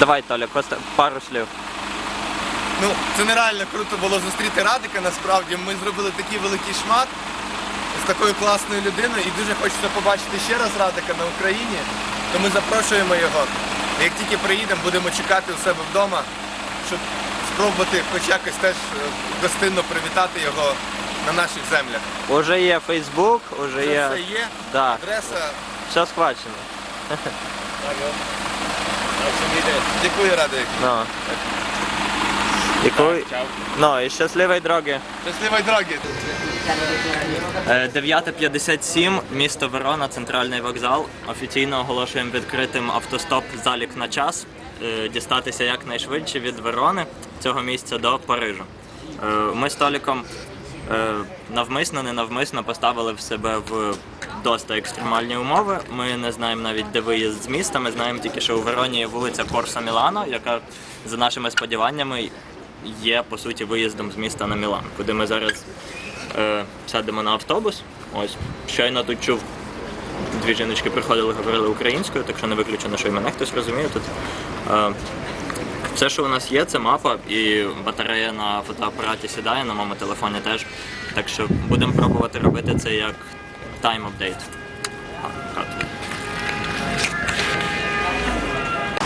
Давай, Толя, коста- пару слів. Ну, це нереально круто було зустріти Радика, насправді. Ми зробили такий великий шмат з такою класною людиною і дуже хочеться побачити ще раз Радика на Україні. То ми запрошуємо його. Як тільки приїдемо, будемо чекати у себе вдома, щоб спробувати хоч якось теж е, гостинно привітати його на наших землях. Уже є Фейсбук, уже є. все є, Да, адреса. все схвачено. Дякую, Радик. Ну. І коли... Ну, і щасливої дороги. Щасливої дороги. Е, 9.57, місто Верона, центральний вокзал. Офіційно оголошуємо відкритим автостоп залік на час. Е, Дістатися якнайшвидше від Верони цього місця до Парижу. Е, Ми з Толіком е, навмисно, ненавмисно поставили в себе в доста екстремальні умови. Ми не знаємо навіть, де виїзд з міста. Ми знаємо тільки, що у Вероні є вулиця Корса Мілано, яка за нашими сподіваннями є по суті виїздом з міста на Мілан, куди ми зараз е, сядемо на автобус. Ось щойно тут чув. Дві жіночки приходили, говорили українською, так що не виключено, що і мене хтось розуміє тут. Е, все, що у нас є, це мапа і батарея на фотоапараті сідає, на моєму телефоні теж. Так що будемо пробувати робити це як time update.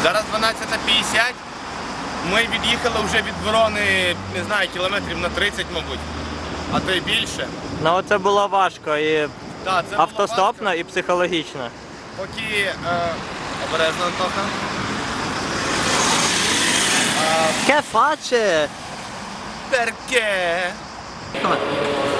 Зараз 12.50. Ми від'їхали вже від Ворони, не знаю, кілометрів на 30, мабуть, а то й більше. Ну це було важко і Так, це було автостопно, важко. і психологічно. Поки е, обережно Антоха. Ке фаче! Перке.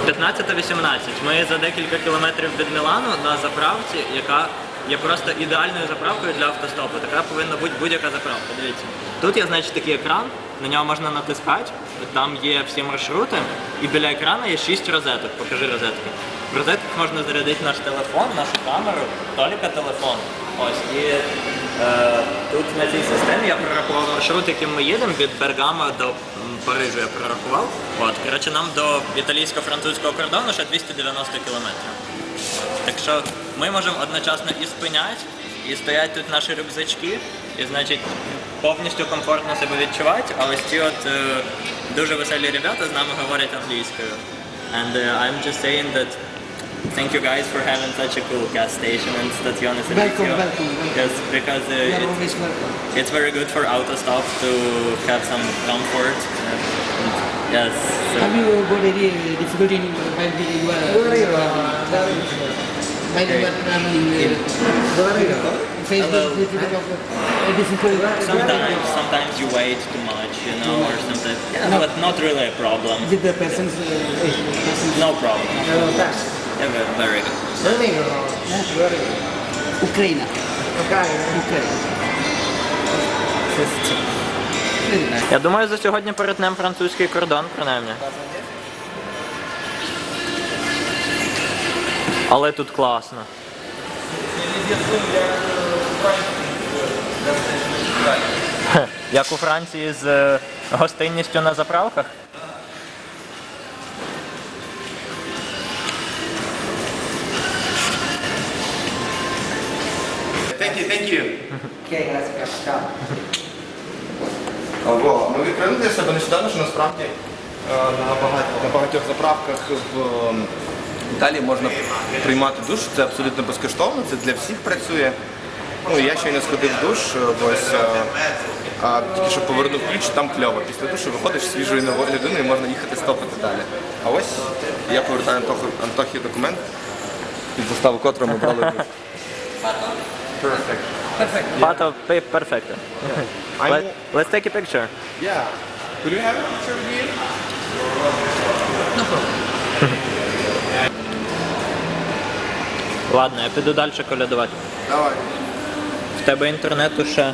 15.18. Ми за декілька кілометрів від Мілану на заправці, яка є просто ідеальною заправкою для автостопу. Така повинна бути будь-яка заправка. Дивіться. Тут є, значить, такий екран, на нього можна натискати, там є всі маршрути, і біля екрану є 6 розеток. Покажи розетки. В розетках можна зарядити наш телефон, нашу камеру, Толіка телефон. Ось і е, тут на цій системі я прорахував маршрут, яким ми їдемо від Бергамо до Парижу. Я прорахував. От, коротше, нам до італійсько-французького кордону ще 290 кілометрів. Так що ми можемо одночасно і спиняти, і стоять тут наші рюкзачки, і значить повністю комфортно себе відчувати. А ось ці от е, дуже веселі ребята з нами говорять англійською. And uh, I'm just saying that thank you guys for having such a cool gas station and Stazione Welcome, welcome, welcome. Yes, because uh, it, it's very good for auto stop to have some comfort. Yes. Have you got any difficulty in uh, uh, uh, Sometimes, sometimes you wait too much, you know, or something. Yeah, no. But not really a problem. The person's No problem. Very good. Very good. Ukraine. Okay, Ukraine. System. Я думаю, за сьогодні перетнемо французький кордон, принаймні. Але тут класно. Як у Франції з е, гостинністю на заправках. Thank you, thank you. Okay, gracias. Ciao. Ого, ми відкрили для себе нещодавно, що насправді е, на, багать, на багатьох заправках в Італії можна приймати душ. Це абсолютно безкоштовно, це для всіх працює. Ну, я щойно сходив в душ, е, ось, е, а тільки що повернув ключ, там кльово. Після душу виходиш свіжою новою людиною і можна їхати стопити далі. А ось я повертаю Антоху, Антохі документ, під заставу котрого ми брали душ. Perfect. Фото пи- перфекто. I'm- Let, let's take a picture. Yeah. Could you have a picture with me? No problem. Ладно, я піду далі колядувати. Давай. В тебе інтернету ще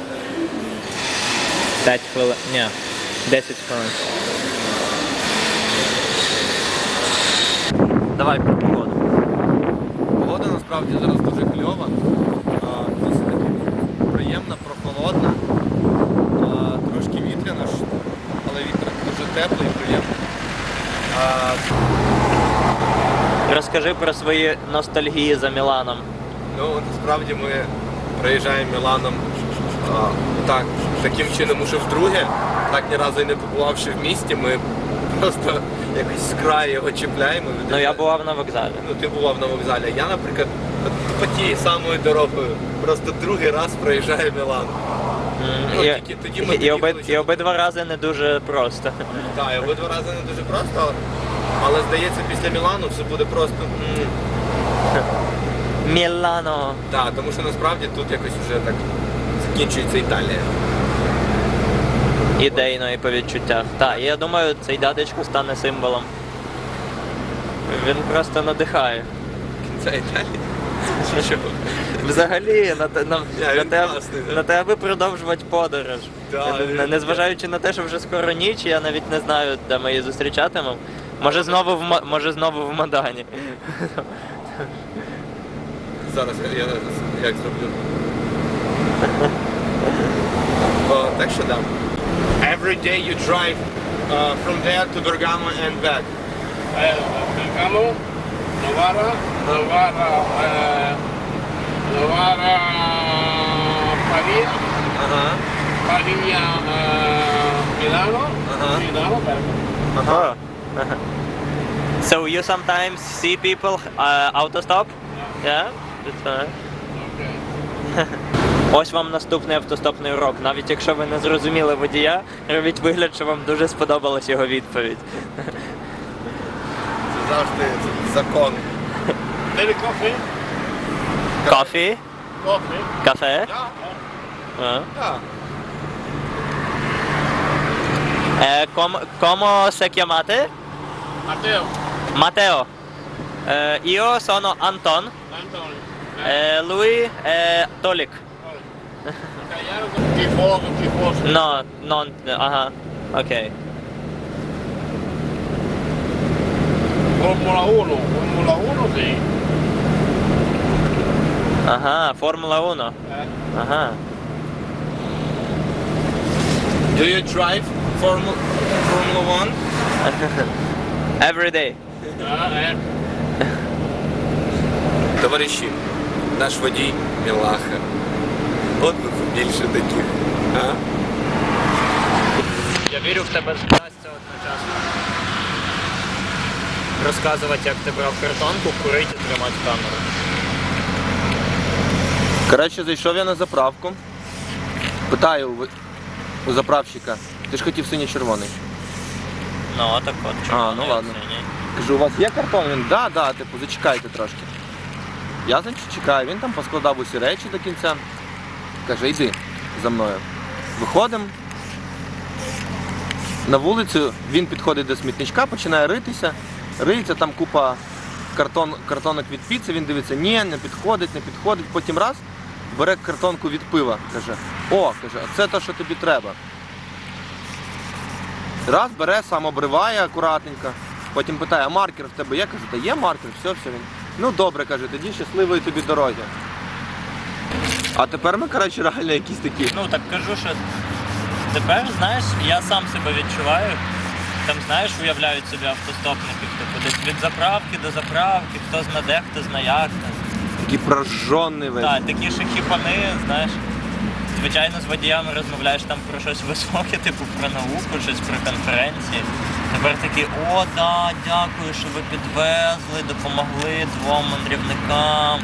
5 хвилин. Ні, 10 хвилин. Давай про погоду. Погода насправді зараз дуже кльова, а, досить таки приємна, прохолодна, а, трошки вітряна, ж, але вітер дуже теплий і приємний. А, Розкажи про свої ностальгії за Міланом. ну, насправді ми проїжджаємо Міланом а, так таким чином уже вдруге, так ні разу і не побувавши в місті, ми просто якось з краю його чіпляємо. Ну я бував на вокзалі. Ну, ти бував на вокзалі. Я, наприклад, по тією самою дорогою просто другий раз проїжджаю Мілан. Ну, І, тільки тоді ми і, доїхали оби, і обидва рази не дуже просто. Так, і обидва рази не дуже просто, але здається, після Мілану все буде просто. м, Мілано. Так, тому що насправді тут якось вже так закінчується Італія. Ідейно і по відчуттях. Так, я думаю, цей дядечко стане символом. Він просто надихає. Кінця Італії. Чого? Взагалі, на, те- на, Я, на, він те, класний, да. на те, аби продовжувати подорож. Да, Не- він- Незважаючи на те, що вже скоро ніч, я навіть не знаю, де ми її зустрічатимемо. Може знову в Ма- може знову в Мадані. Зараз я як зроблю. О, так що да. Every day you drive uh, from there to Bergamo and back. Eh, Bergamo, Novara, Novara, eh, Novara, Pavia, Ага. Pavia, eh, Milano, Uh-huh. Milano, Bergamo. Oh. so you sometimes see people uh, autostop? Yeah? Okay. Ось вам наступний автостопний урок. Навіть якщо ви не зрозуміли водія, робіть вигляд, що вам дуже сподобалась його відповідь. Це завжди закон. Little coffee, Кофі? coffee. Кафе? Ком, комо се chiamate? Matteo. Matteo. Eh, io sono Anton. Anton. Eh. lui è Tolik. Tifoso, tifoso. No, non... Ah, uh -huh. ok. Formula 1, Formula 1 sì. Ah, Formula 1. Eh. Ah. Do you drive Formula, Formula 1? Every day. Товариші, наш водій Мілаха. От би побільше таких. А? Я вірю, в тебе вдасться одночасно. Розказувати, як ти брав картонку, курити і тримати камеру. Коротше, зайшов я на заправку. Питаю у, у заправщика, ти ж хотів синьо-червоний. Ну, так от. А, ну ладно. Кажу, у вас є картон? Він, да, да, типу, зачекайте трошки. Я, значить, чекаю, він там поскладав усі речі до кінця. Каже, йди за мною. Виходимо. На вулицю він підходить до смітничка, починає ритися. Риється, там купа картон, картонок від піци, він дивиться, ні, не підходить, не підходить. Потім раз бере картонку від пива. Каже, о, каже, а це те, що тобі треба. Раз бере, сам обриває акуратненько. Потім питає, а маркер в тебе є? Кажу, та є маркер, все, все він. Ну добре, каже, тоді щасливої тобі дороги. А тепер ми, коротше, реально якісь такі. Ну так кажу, що тепер, знаєш, я сам себе відчуваю. Там, знаєш, уявляють собі автостопників, типу десь від заправки до заправки, хто зна де, хто зна як. Такі прожжоний весь. Так, такі ще хіпани, знаєш. Звичайно, з водіями розмовляєш там про щось високе, типу про науку, щось про конференції. Тепер такі, о, да, дякую, що ви підвезли, допомогли двом мандрівникам.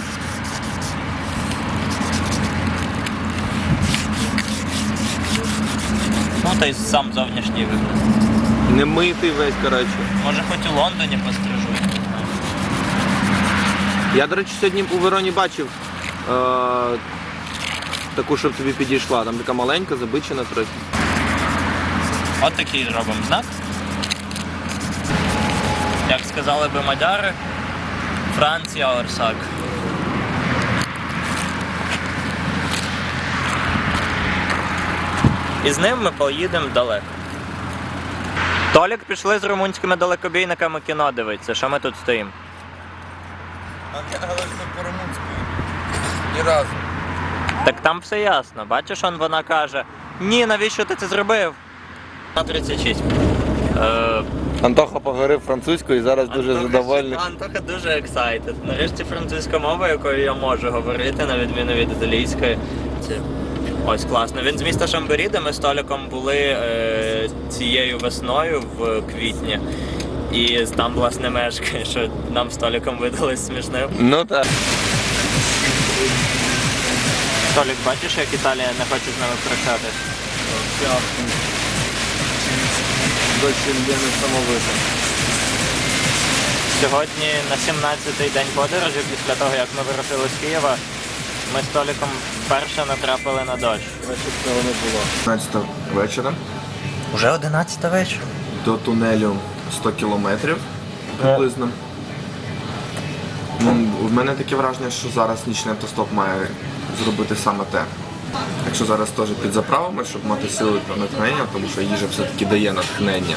Ну, та й сам зовнішній вигляд. Немитий весь, коротше. Може, хоч у Лондоні пострижу. я. Я, до речі, сьогодні у Вероні бачив е- таку, щоб тобі підійшла. Там така маленька, забичена трохи. От такий зробимо знак. Як сказали би мадяри, Франція Орсак. І з ним ми поїдемо далеко. Толік пішли з румунськими далекобійниками кіно дивитися, що ми тут стоїмо. Але ж не по-румунськи. Ні разу. Так там все ясно. Бачиш, он вона каже: Ні, навіщо ти це зробив? На 36. Е, Антоха поговорив французькою і зараз дуже Антоха задовольний. Антоха дуже excited. Нарешті французька мова, якою я можу говорити, на відміну від італійської. Це Ось класно. Він з міста Шамбері, де ми з Толіком були е, цією весною в квітні. І там, власне, мешкає, що нам з Толіком видалось смішним. Ну так. Толік, бачиш, як Італія не хоче з нами прощатись? Дочі є несамовито. Сьогодні на 17-й день подорожі, після того, як ми вирушили з Києва, ми з Толіком вперше натрапили на дощ. Цього не було. 15 вечора. Уже 11 вечора. До тунелю 100 кілометрів приблизно. Ну, в мене таке враження, що зараз нічний автостоп має зробити саме те. Якщо зараз теж підзаправимо, щоб мати сили та натхнення, тому що їжа все-таки дає натхнення.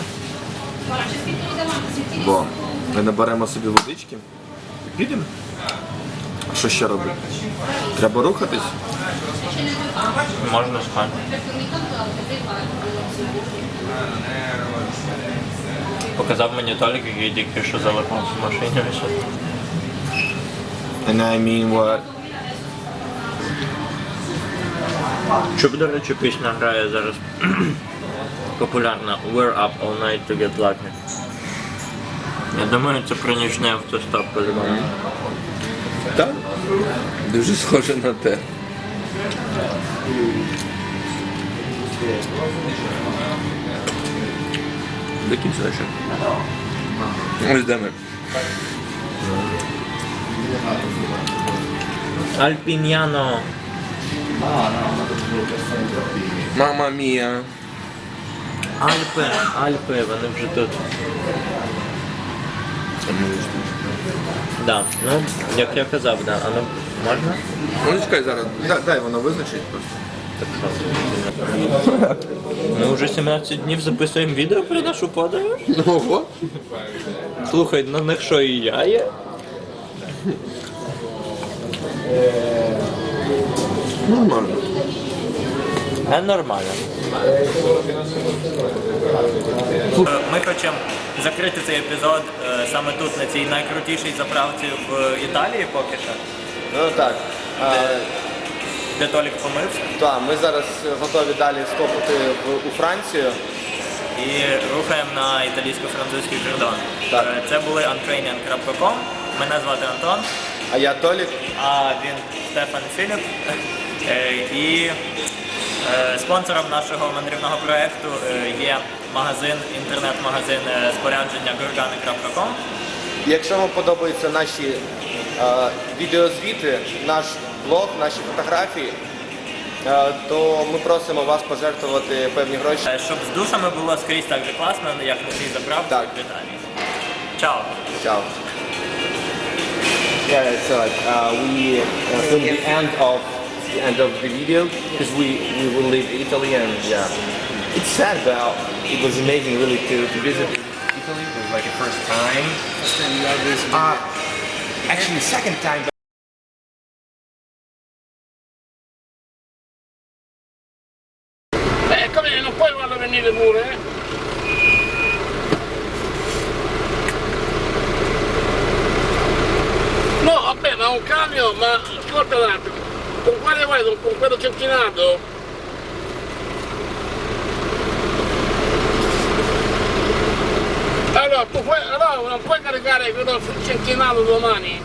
Бо ми наберемо собі водички і підемо. А що ще робити? Треба рухатись. Можна спати. Показав мені Толік, який тільки що залипав в машині. And I mean what? Чуб, до речі, пісня грає зараз популярна We're up all night to get lucky. Я думаю, це про нічний автостоп по-любому. Так. Дуже схоже на те. До кінця ще. Ось де ми. Альпіньяно. Мама мія. Альпи, Альпи, вони вже тут. Да. Ну, як я казав, да. А ну можна? Ну чекай зараз. Дай, дай воно визначить просто. Ми вже 17 днів записуємо відео про нашу подорож. Ого. Слухай, на них що і я є? Нормально. А нормально. Ми хочемо закрити цей епізод е, саме тут, на цій найкрутішій заправці в Італії поки що, Ну так. де Толік помився. Так, ми зараз готові далі стопити в, у Францію. І рухаємо на італійсько-французький кордон. Так. Е, Це були untraining.com. Мене звати Антон, А я Толік. а він Стефан Філіп. Е, І е, спонсором нашого мандрівного проєкту е, є магазин, інтернет-магазин е, спорядження gorgani.com. Якщо вам подобаються наші е, відеозвіти, наш блог, наші фотографії, е, то ми просимо вас пожертвувати певні гроші. Е, Щоб з душами було скрізь так же класно, як на цій заправці Так. в Італії. Чао! Ciao. Yeah, it's uh, we uh, the end of the end of the video because we, we will leave Italy and yeah, it's sad, but it was amazing really to, to visit Italy. It was like a first time. Uh, actually, second time. Come non puoi farlo eh? No, vabbè, ma un camion, ma ascolta un attimo, con quale vai? Con, con quello centinato? Allora, tu puoi, allora non puoi caricare quello centinato domani?